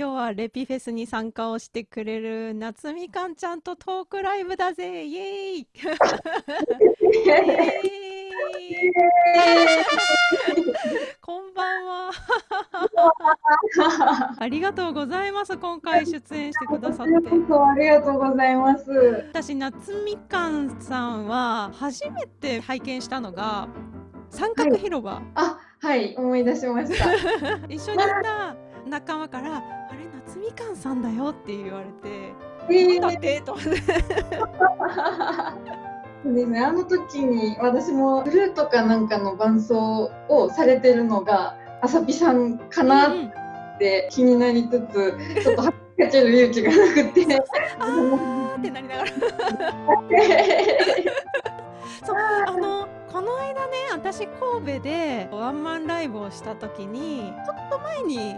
今日はレピフェスに参加をしてくれる夏みかんちゃんとトークライブだぜ。イエーイ。イエーイ。こんばんは。ありがとうございます。今回出演してくださって。ありがとうございます。私夏みかんさんは初めて拝見したのが三角広場、はい、あはい。思い出しました。一緒にいた仲間から「あれ夏みかんさんだよ」って言われて「えー、だって?」と思って。そうですね、あの時に私もフルートかなんかの伴奏をされてるのがあさぴさんかなって気になりつつ、ちょっとはっかける勇気がなくて あーってなりながら そうあのこの間ね私神戸でワンマンライブをした時にちょっと前に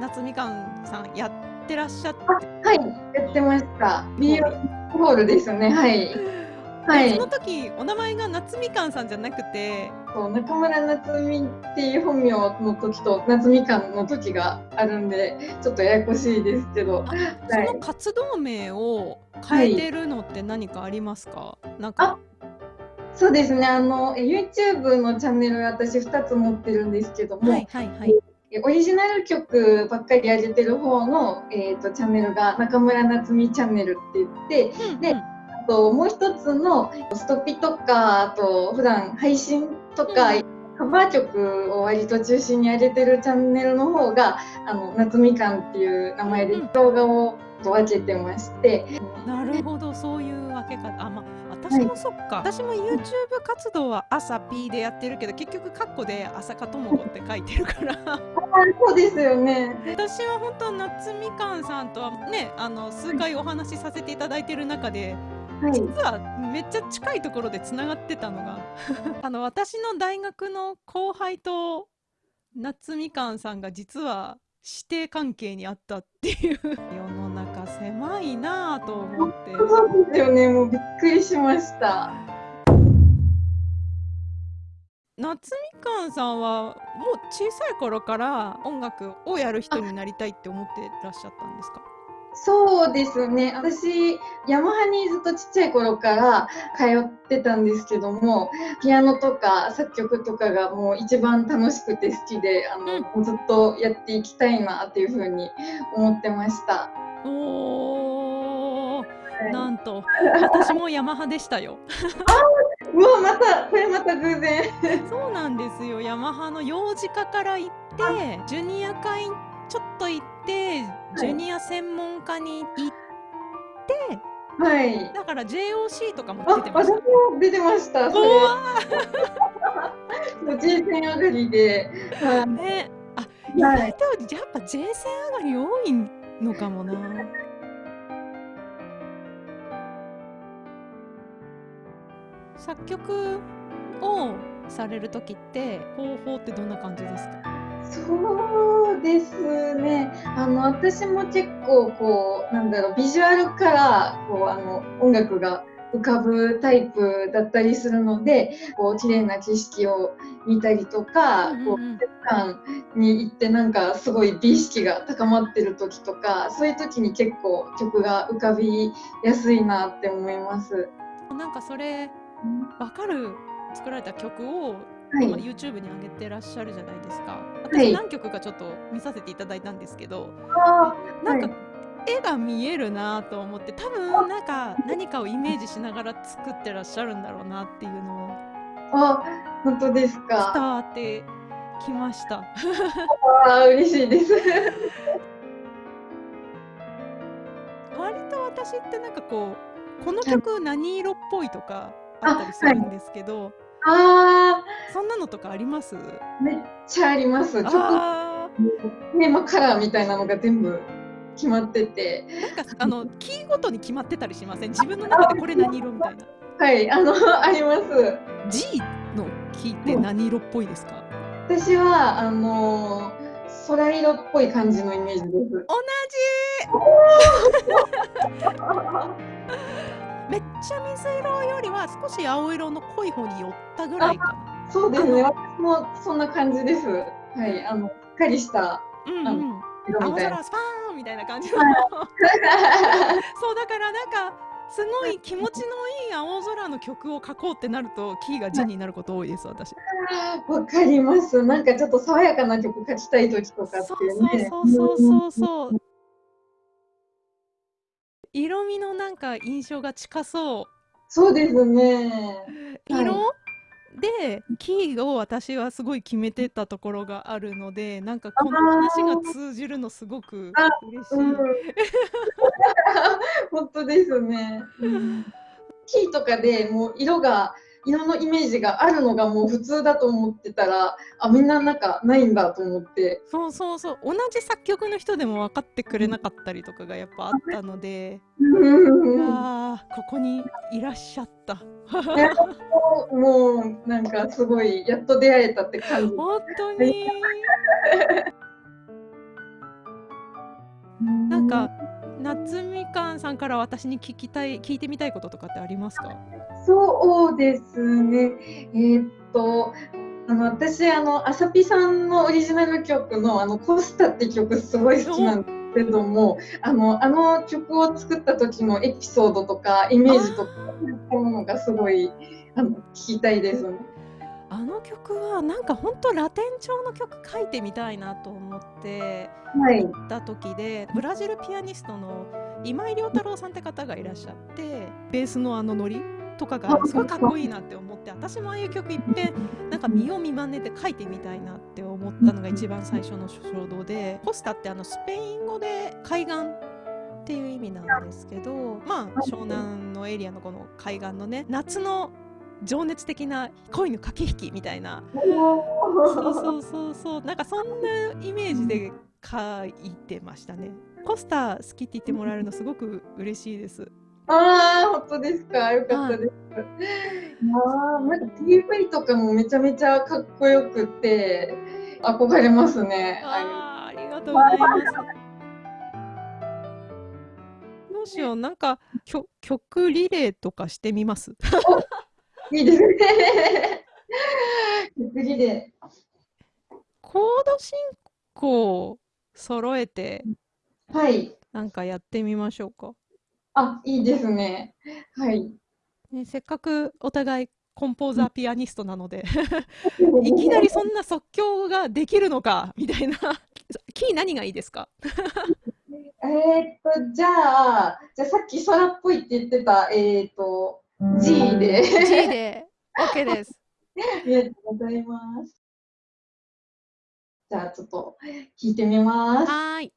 夏みかんさんやってらっしゃって。はい。やってました。ビーホールですね。はい。はい、その時お名前が夏みかんさんじゃなくて。そう中村夏美っていう本名の時と夏みかんの時があるんでちょっとややこしいですけど、はい、その活動名を変えてるのって何かありますか、はい、なんか。そうですね。あの YouTube のチャンネル私2つ持ってるんですけども、はいはいはいオリジナル曲ばっかり上げてる方の、えーと、チャンネルが中村夏美チャンネルって言って、うんうん、であともう一つのストピとかあと普段配信とか、うん、カバー曲を割と中心に上げてるチャンネルの方があの夏みかんっていう名前で動画を分けてまして、うん、なるほどそういう分け方。あま私もそっか、はい、私も YouTube 活動は朝 P でやってるけど結局カッコで朝香智子って書いてるから。そうですよね。私は本当夏みかんさんとはねあの数回お話しさせていただいてる中で、はい、実はめっちゃ近いところでつながってたのが あの私の大学の後輩と夏みかんさんが実は師弟関係にあったっていう狭いなぁと思って。そうですよね。もうびっくりしました。夏みかんさんはもう小さい頃から音楽をやる人になりたいって思ってらっしゃったんですか？そうですね。私ヤマハにずっとちっちゃい頃から通ってたんですけどもピアノとか作曲とかがもう一番楽しくて好きであの、うん、ずっとやっていきたいなっていうふうに思ってました。おーなんと私もヤマハでしたよ。うわまたこれまた偶然 そうなんですよヤマハの幼児科から行ってジュニア会ちょっと行ってジュニア専門家に行って、はい、だから JOC とかも出てました。私も出てました。それ。もう J 線上がりで。はい、ね、あ、意外とやっぱ J 線上がり多いのかもな。作曲をされる時って方法ってどんな感じですか？そうですね。あの私も結構こうなんだろうビジュアルからこうあの音楽が浮かぶタイプだったりするので、こう綺麗な景色を見たりとか、うんうん、こう景観に行ってなんかすごい美意識が高まってる時とか、そういう時に結構曲が浮かびやすいなって思います。なんかそれわかる作られた曲をはい、YouTube に上げてらっしゃるじゃないですか。私何曲かちょっと見させていただいたんですけど、はい、なんか、絵が見えるなと思って多分なんか何かをイメージしながら作ってらっしゃるんだろうなっていうのをあ本当ですか。伝わってきました。あ嬉しいです。割と私ってなんかこうこの曲何色っぽいとかあったりするんですけど、ああ。そんなのとかあります？めっちゃあります。ちょっと、テーマカラーみたいなのが全部決まってて。なんか、あの、キーごとに決まってたりしません？自分の中でこれ何色みたいな。はい、あの、あります。G のキーって何色っぽいですか、私は、あの空色っぽい感じのイメージです。同じ めっちゃ水色よりは少し青色の濃い方に寄ったぐらいかな。そうですね。私もそんな感じです。はい、あの、しっかりした。うん、うん。青空スパーンみたいな感じの そうだからなんかすごい気持ちのいい青空の曲を書こうってなるとキーが G になること多いです私。わかります。なんかちょっと爽やかな曲書きたい時とかっていうね。そうそうそうそうそう。色味のなんか印象が近そう。そうですね。色、はいでキーを私はすごい決めてたところがあるのでなんかこの話が通じるのすごく嬉しい。うん、本当ですね、うん、キーとかでもう色が色のイメージがあるのがもう普通だと思ってたらあみんななんかないんだと思って。そうそうそう同じ作曲の人でも分かってくれなかったりとかがやっぱあったのでうわここにいらっしゃった。もうなんかすごいやっと出会えたって感じ。本当に。なんか夏みかんさんから私に聞きたい聞いてみたいこととかってありますか？そうですねえー、っとあの私あのあさぴさんのオリジナル曲の「あのコスタ」って曲すごい好きなんですけどもあのあの曲を作った時のエピソードとかイメージとかそういったものがすごいあの聞きたいです。あの曲はなんか本当ラテン調の曲書いてみたいなと思って行った時で、はい、ブラジルピアニストの今井亮太郎さんって方がいらっしゃってベースのあのノリとかがすごいかっこいいなって思って私もああいう曲いっぺんなんか見よう見まねで書いてみたいなって思ったのが一番最初の衝動でコスタってあのスペイン語で海岸っていう意味なんですけどまあ湘南のエリアのこの海岸のね夏の情熱的な恋の駆け引きみたいな。そうそうそうそう。なんかそんなイメージで書いてましたね。コスタ好きって言ってもらえるのすごく嬉しいです。ああ本当ですか？よかったです、ああなんか PV とかもめちゃめちゃかっこよくて憧れますね。あありがとうございます。どうしよう。なんか曲リレーとかしてみます？いいですね。次で。コード進行揃えて、はい。なんかやってみましょうか。あ、いいですね。はい。ね、せっかくお互いコンポーザーピアニストなので いきなりそんな即興ができるのかみたいなキー何がいいですか？えっとじゃあじゃあさっき空っぽいって言ってたえっ、ー、と G で。G で。OK です。ありがとうございます。じゃあちょっと聞いてみます。はい。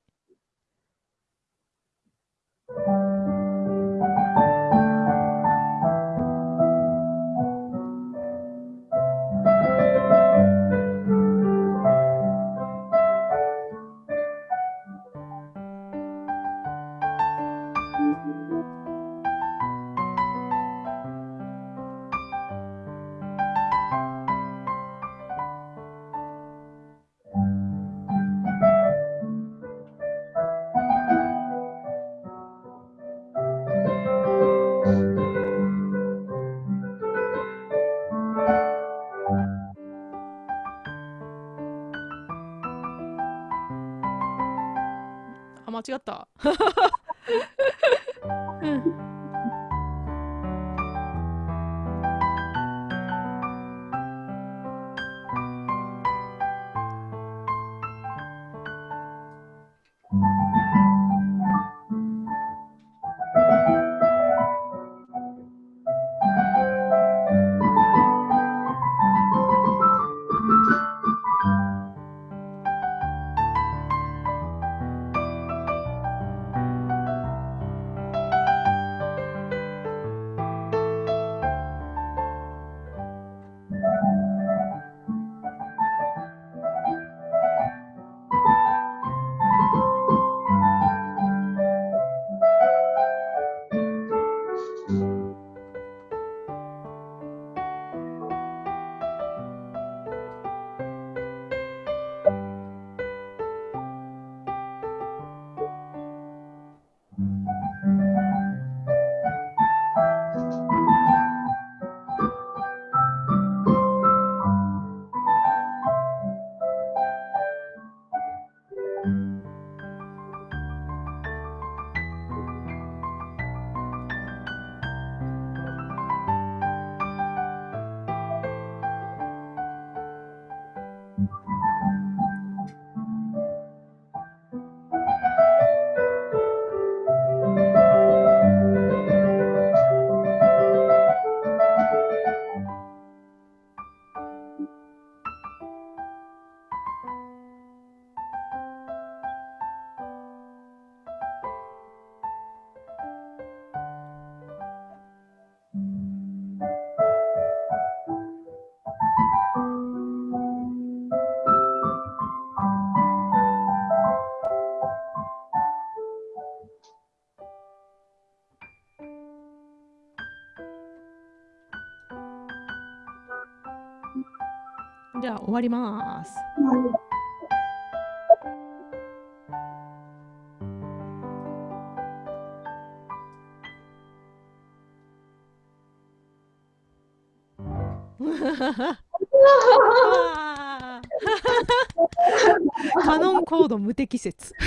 間違った。うんゃあ終わります。カノンコード無適切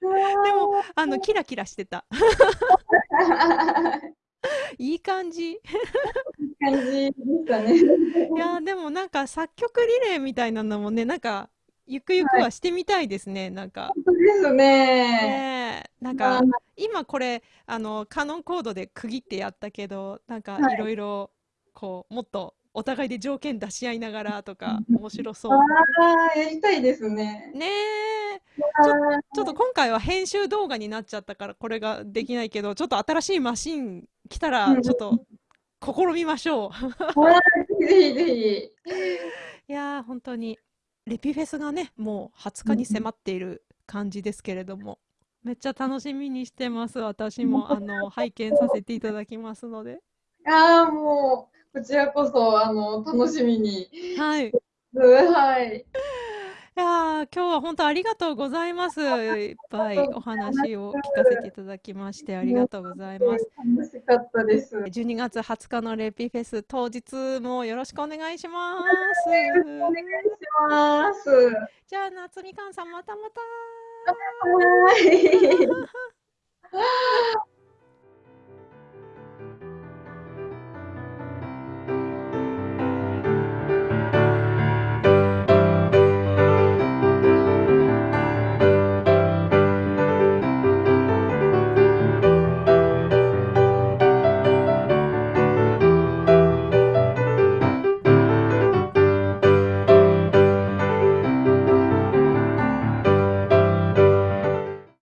でもあのキラキラしてた いい感じ。感じでしたね。いやでもなんか作曲リレーみたいなのもねなんかゆくゆくはしてみたいですね、はい、なんか。ですね。ねなんか、今これあのカノンコードで区切ってやったけどなんかいろいろこうもっとお互いで条件出し合いながらとか面白そう。ああやりたいですね。ねちょちょっと今回は編集動画になっちゃったからこれができないけどちょっと新しいマシン来たらちょっと試みましょう。ぜひぜひ。いや本当にレピフェスがねもう20日に迫っている感じですけれども、めっちゃ楽しみにしてます私もあの拝見させていただきますので。ああもうこちらこそあの楽しみに。はい。はい。今日は本当ありがとうございます。いっぱいお話を聞かせていただきましてありがとうございます。楽しかったです。12月20日のレピフェス当日もよろしくお願いします。お願いします。じゃあ夏みかんさんまたまた。はい。